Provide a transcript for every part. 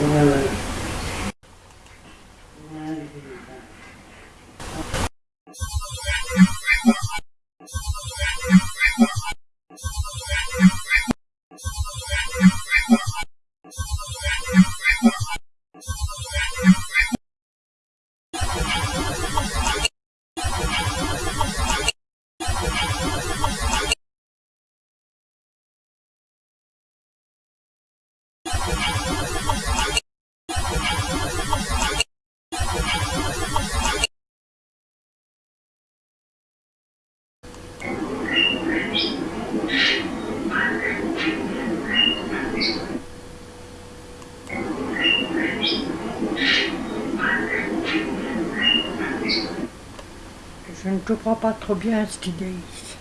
Amen. Je ne comprends pas trop bien ce qu'ils disent.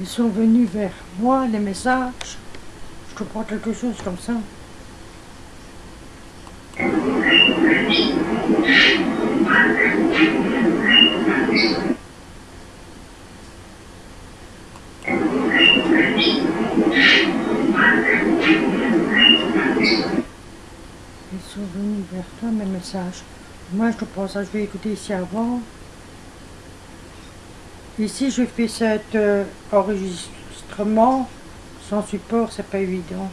Ils sont venus vers moi, les messages. Je comprends quelque chose comme ça. Moi, je pense que je vais écouter ici avant. Ici, je fais cet euh, enregistrement sans support, c'est pas évident.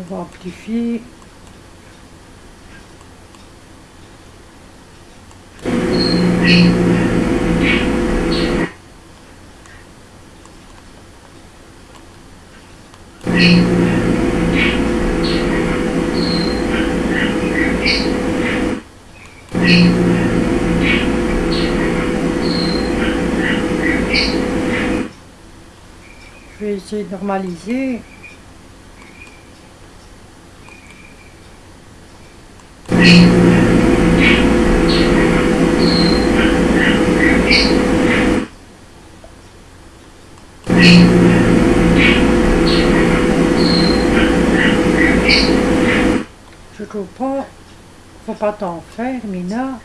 On va amplifier. Je vais essayer de normaliser. Je comprends, faut pas t'en faire, Mina.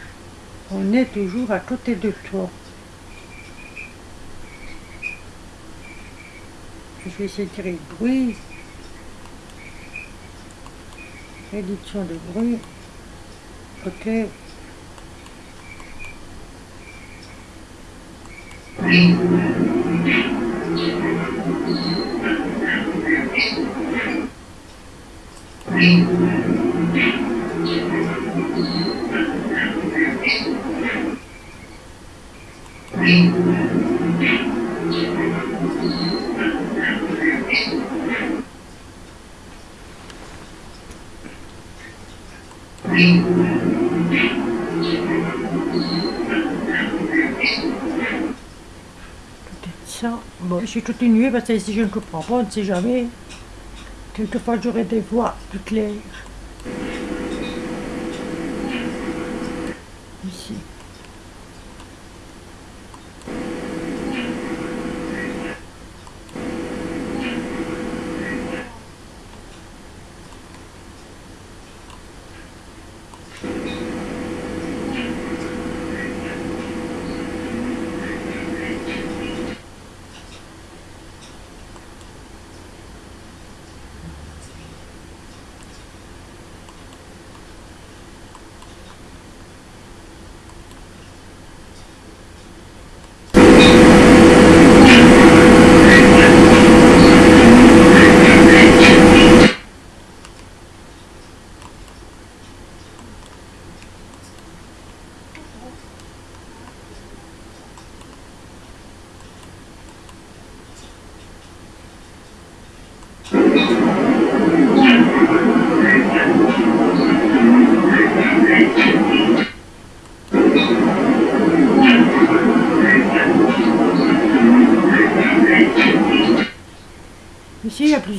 On est toujours à côté de toi. Je vais essayer de tirer le bruit. Réduction de bruit. Ok. Ça. Bon, je vais continuer parce que si je ne comprends pas, on ne sait jamais. Quelquefois, j'aurai des voix plus claires.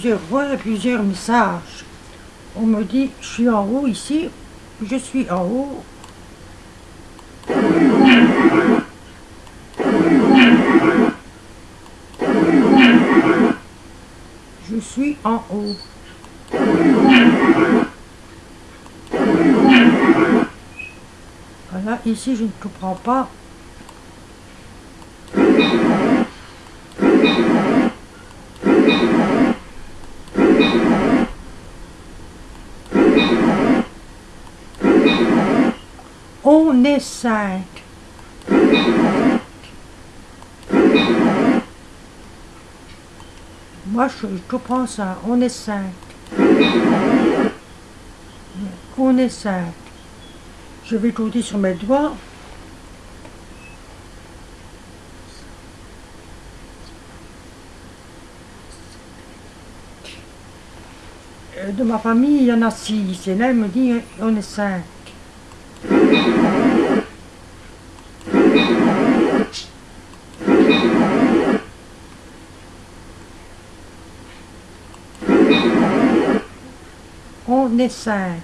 Plusieurs voix, plusieurs messages. On me dit, je suis en haut ici, je suis en haut. Je suis en haut. Voilà, ici je ne comprends pas. On est cinq. Moi, je, je comprends ça. On est cinq. On est cinq. Je vais compter sur mes doigts. Euh, De ma famille, il y en a six. Et là, il me dit, on est cinq. Cinq.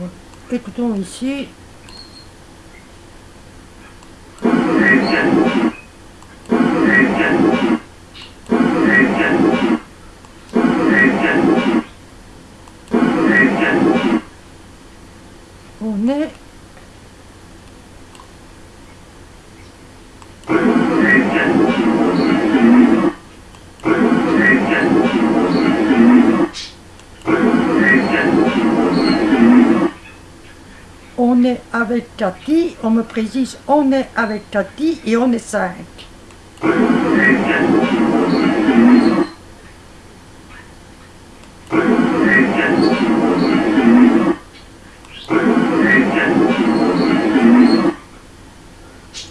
Bon, Écoutons ici. Avec Cathy, on me précise, on est avec Cathy et on est cinq.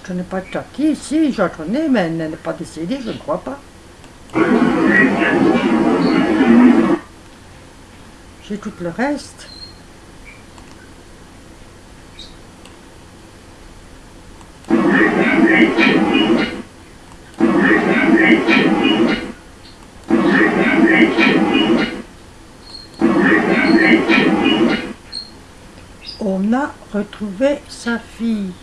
Je n'ai pas Cathy ici, j'en connais, mais elle n'est pas décédée, je ne crois pas. J'ai tout le reste. Retrouvé sa fille.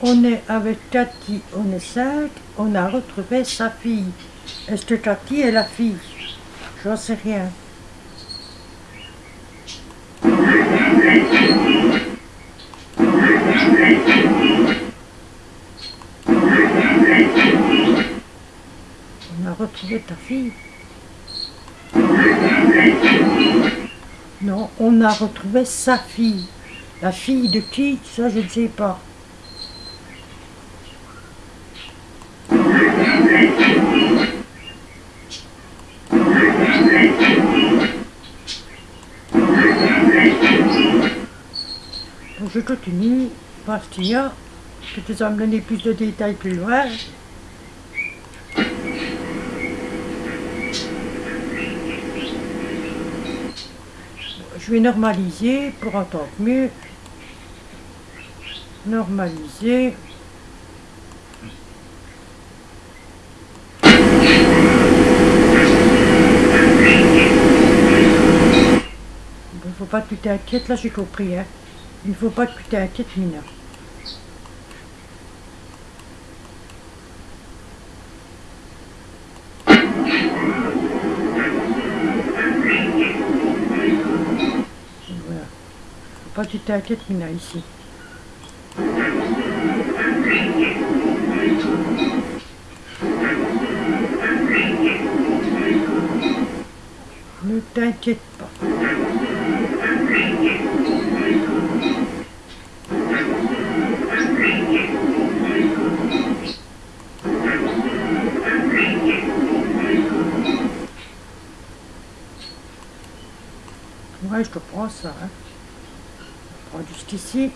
On est avec Cathy, on est cinq, on a retrouvé sa fille. Est-ce que Cathy est la fille? J'en sais rien. Ta fille. Non, on a retrouvé sa fille. La fille de qui Ça, je ne sais pas. Je continue parce qu'il je te donner plus de détails plus loin. Je vais normaliser pour entendre mieux. Normaliser. Il ne faut pas que tu t'inquiètes, là j'ai compris. Hein. Il ne faut pas que tu t'inquiètes, Mina. Voilà. Faut pas que tu t'inquiètes, Mina, ici. Ne t'inquiète pas. Ouais, je te prends ça. Hein. Jusqu'ici.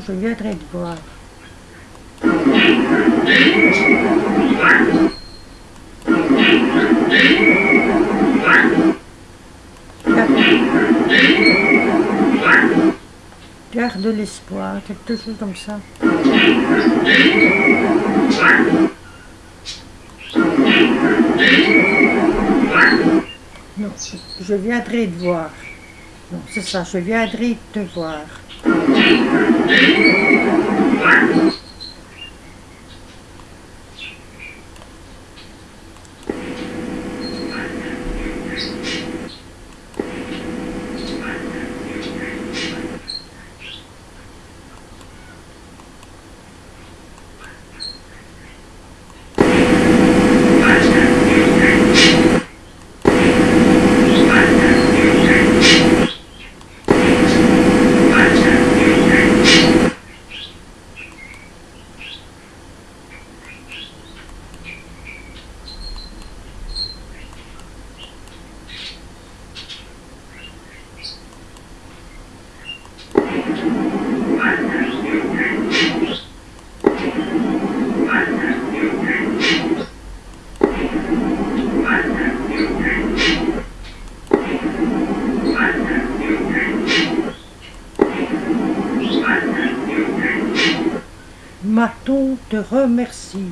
Je viendrai te voir. Garde l'espoir, quelque chose comme ça. Non, je viendrai te voir. Non, c'est ça, je viendrai te voir. Thank you. Te remercie.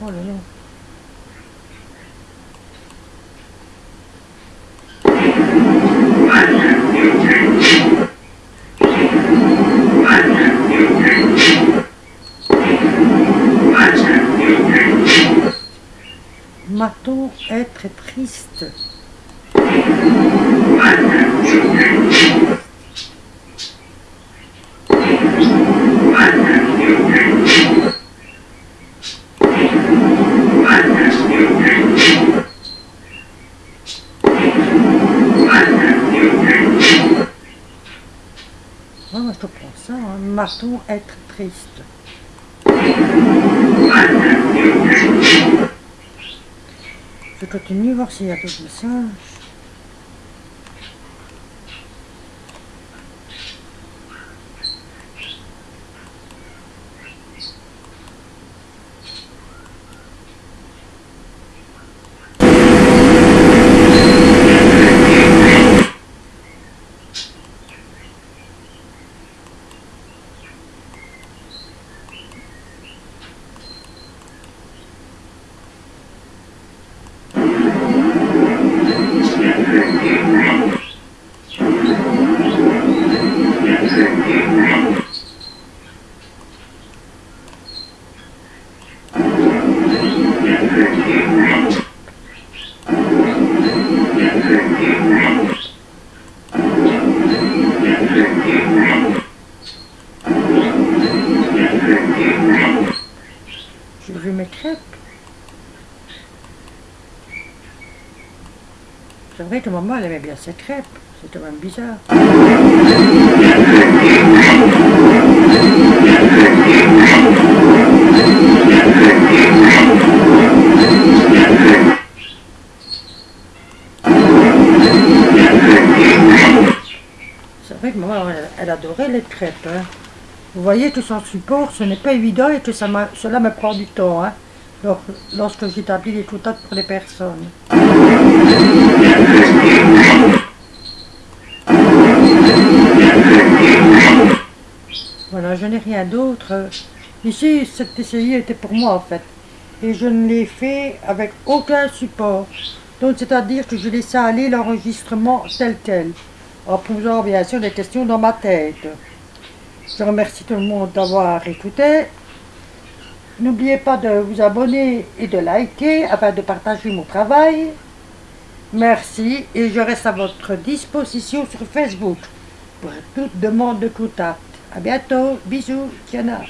Oh là. Maton être triste. Prends ça, hein. Maton être triste. Je continue voir s'il y a d'autres messages. C'est que maman elle aimait bien ses crêpes. C'était même bizarre. C'est vrai que maman elle, adorait les crêpes. hein. Vous voyez que son support, ce n'est pas évident et que ça cela me prend du temps. Hein, lor- lorsque j'établis les contacts pour les personnes. Voilà, je n'ai rien d'autre. Ici, cette PCI était pour moi en fait. Et je ne l'ai fait avec aucun support. Donc, c'est-à-dire que je laissais aller l'enregistrement tel quel. En posant bien sûr des questions dans ma tête. Je remercie tout le monde d'avoir écouté. N'oubliez pas de vous abonner et de liker afin de partager mon travail. Merci et je reste à votre disposition sur Facebook pour toute demande de contact. À bientôt, bisous, Tiana.